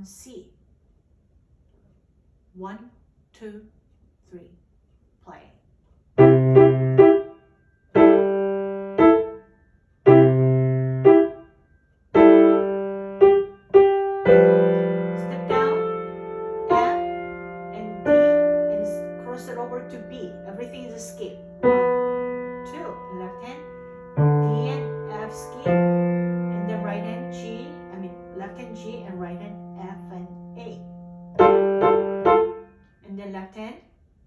1C. One, two,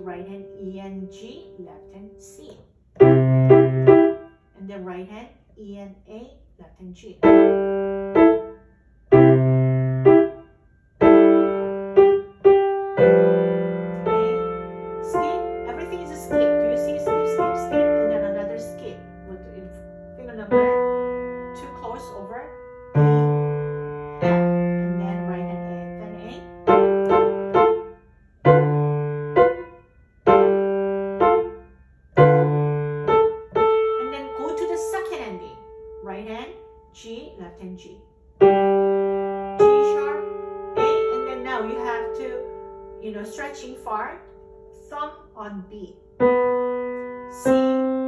right hand E and G, left hand C. And the right hand E and A, left hand G. part, sung on B, C.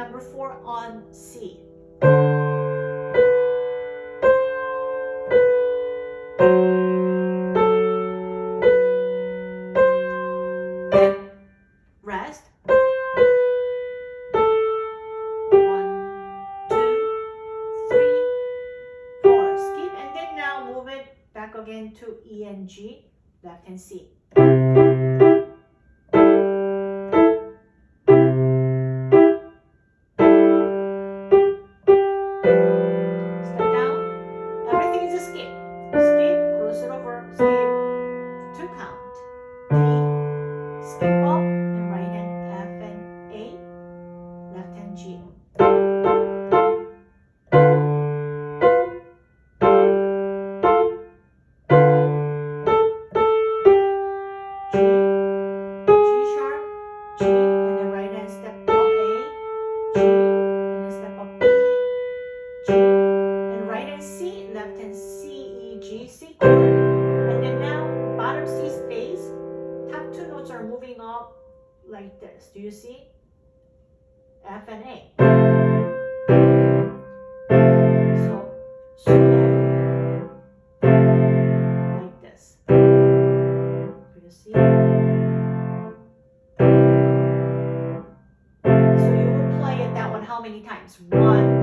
number four on C. Rest. One, two, three, four. Skip and then now move it back again to E and G, left and C. C and then now bottom C stays, top two notes are moving up like this. Do you see? F and A. So, so like this. Do you see? So you will play it that one how many times? One.